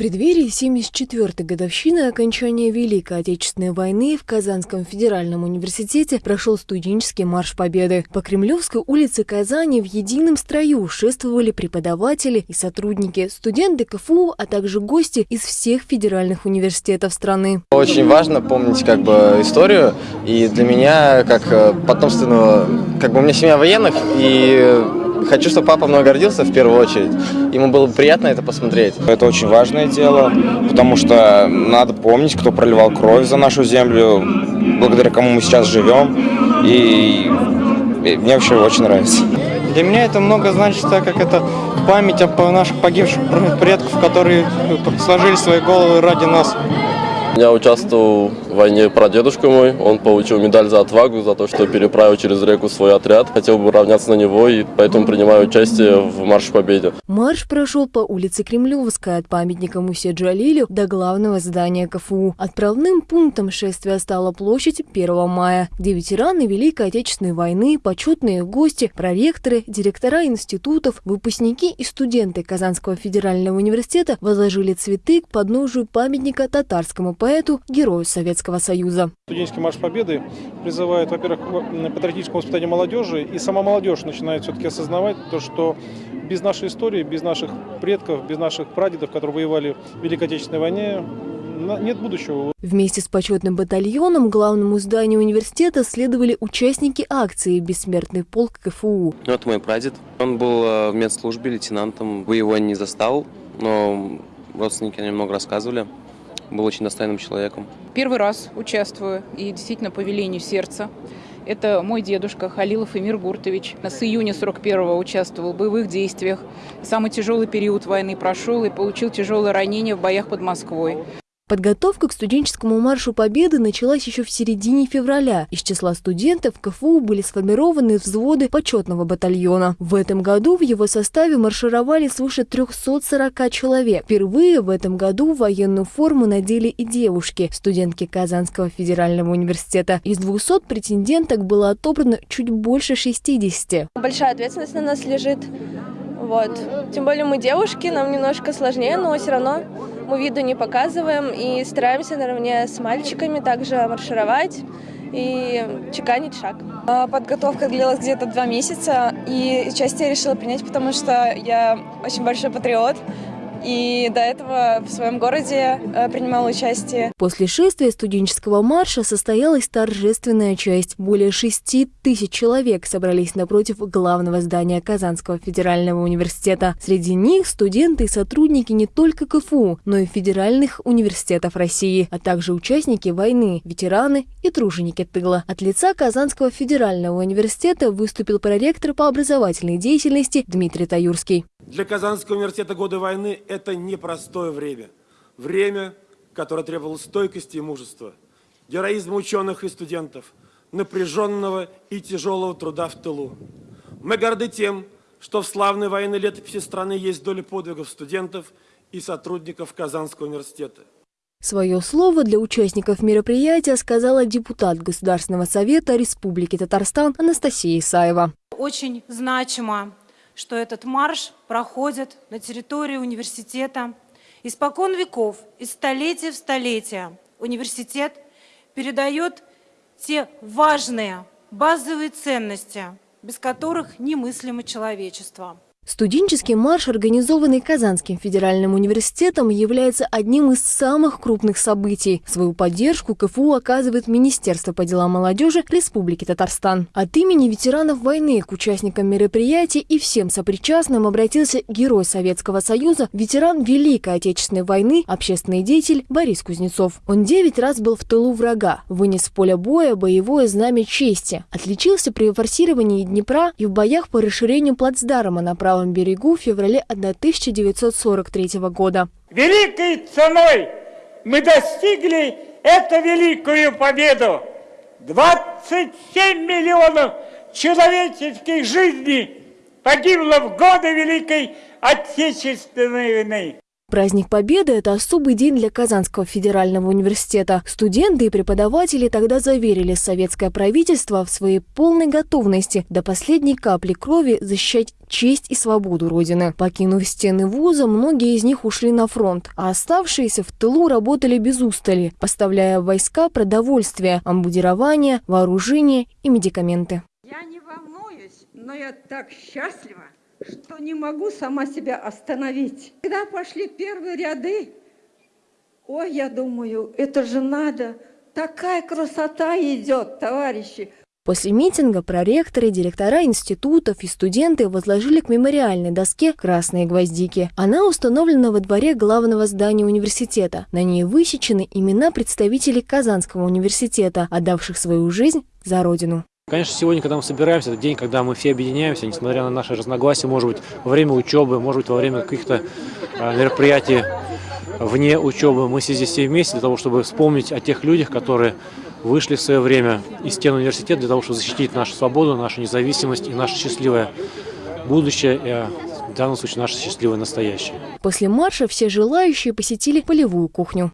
преддверии 74-й годовщины окончания Великой Отечественной войны в Казанском федеральном университете прошел студенческий марш Победы. По Кремлевской улице Казани в едином строю шествовали преподаватели и сотрудники, студенты КФУ, а также гости из всех федеральных университетов страны. Очень важно помнить как бы историю, и для меня, как э, потомственного, как бы у меня семья военных, и хочу, чтобы папа мной гордился в первую очередь. Ему было бы приятно это посмотреть. Это очень важное дело, потому что надо помнить, кто проливал кровь за нашу землю, благодаря кому мы сейчас живем. И, и мне вообще очень нравится. Для меня это много значит, так как это память о наших погибших предков, которые сложили свои головы ради нас. Я участвовал в войне прадедушка мой. Он получил медаль за отвагу, за то, что переправил через реку свой отряд. Хотел бы равняться на него, и поэтому принимаю участие в Марше Победе. Марш прошел по улице Кремлевская от памятника Мусе Джалилю до главного здания КФУ. Отправным пунктом шествия стала площадь 1 мая, где ветераны Великой Отечественной войны, почетные гости, проректоры, директора институтов, выпускники и студенты Казанского федерального университета возложили цветы к подножию памятника татарскому поэту, герою Советского Союза. Студенческий марш Победы призывает, во-первых, к патриотическому воспитанию молодежи, и сама молодежь начинает все-таки осознавать то, что без нашей истории, без наших предков, без наших прадедов, которые воевали в Великой Отечественной войне, нет будущего. Вместе с почетным батальоном к главному зданию университета следовали участники акции «Бессмертный полк КФУ». Вот мой прадед. Он был э, в медслужбе лейтенантом. Вы его не застал, но родственники немного рассказывали был очень достойным человеком. Первый раз участвую и действительно по велению сердца. Это мой дедушка Халилов Эмир Гуртович. С июня 41-го участвовал в боевых действиях. Самый тяжелый период войны прошел и получил тяжелое ранение в боях под Москвой. Подготовка к студенческому маршу Победы началась еще в середине февраля. Из числа студентов КФУ были сформированы взводы почетного батальона. В этом году в его составе маршировали свыше 340 человек. Впервые в этом году военную форму надели и девушки, студентки Казанского федерального университета. Из 200 претенденток было отобрано чуть больше 60. Большая ответственность на нас лежит. Вот. Тем более мы девушки, нам немножко сложнее, но все равно мы виду не показываем и стараемся наравне с мальчиками также маршировать и чеканить шаг. А, подготовка длилась где-то два месяца, и участие я решила принять, потому что я очень большой патриот и до этого в своем городе э, принимала участие. После шествия студенческого марша состоялась торжественная часть. Более шести тысяч человек собрались напротив главного здания Казанского федерального университета. Среди них студенты и сотрудники не только КФУ, но и федеральных университетов России, а также участники войны, ветераны и труженики тыла. От лица Казанского федерального университета выступил проректор по образовательной деятельности Дмитрий Таюрский. Для Казанского университета годы войны – это непростое время. Время, которое требовало стойкости и мужества, героизма ученых и студентов, напряженного и тяжелого труда в тылу. Мы горды тем, что в славной военной летописи страны есть доля подвигов студентов и сотрудников Казанского университета. Свое слово для участников мероприятия сказала депутат Государственного совета Республики Татарстан Анастасия Исаева. Очень значимо что этот марш проходит на территории университета. Испокон веков, из столетия в столетие университет передает те важные базовые ценности, без которых немыслимо человечество. Студенческий марш, организованный Казанским федеральным университетом, является одним из самых крупных событий. Свою поддержку КФУ оказывает Министерство по делам молодежи Республики Татарстан. От имени ветеранов войны к участникам мероприятия и всем сопричастным обратился герой Советского Союза, ветеран Великой Отечественной войны, общественный деятель Борис Кузнецов. Он девять раз был в тылу врага, вынес с поля боя боевое знамя чести, отличился при форсировании Днепра и в боях по расширению плацдарма на правом берегу в феврале 1943 года. Великой ценой мы достигли эту великую победу. 27 миллионов человеческих жизней погибло в годы Великой Отечественной войны. Праздник Победы – это особый день для Казанского федерального университета. Студенты и преподаватели тогда заверили советское правительство в своей полной готовности до последней капли крови защищать честь и свободу Родины. Покинув стены вуза, многие из них ушли на фронт, а оставшиеся в тылу работали без устали, поставляя в войска продовольствие, амбудирование, вооружение и медикаменты. Я не волнуюсь, но я так счастлива, что не могу сама себя остановить. Когда пошли первые ряды, ой, я думаю, это же надо, такая красота идет, товарищи. После митинга проректоры, директора институтов и студенты возложили к мемориальной доске красные гвоздики. Она установлена во дворе главного здания университета. На ней высечены имена представителей Казанского университета, отдавших свою жизнь за Родину. Конечно, сегодня, когда мы собираемся, это день, когда мы все объединяемся, несмотря на наши разногласия, может быть, во время учебы, может быть, во время каких-то а, мероприятий вне учебы. Мы здесь все вместе для того, чтобы вспомнить о тех людях, которые вышли в свое время из стен университета для того, чтобы защитить нашу свободу, нашу независимость и наше счастливое будущее, и в данном случае наше счастливое настоящее. После марша все желающие посетили полевую кухню.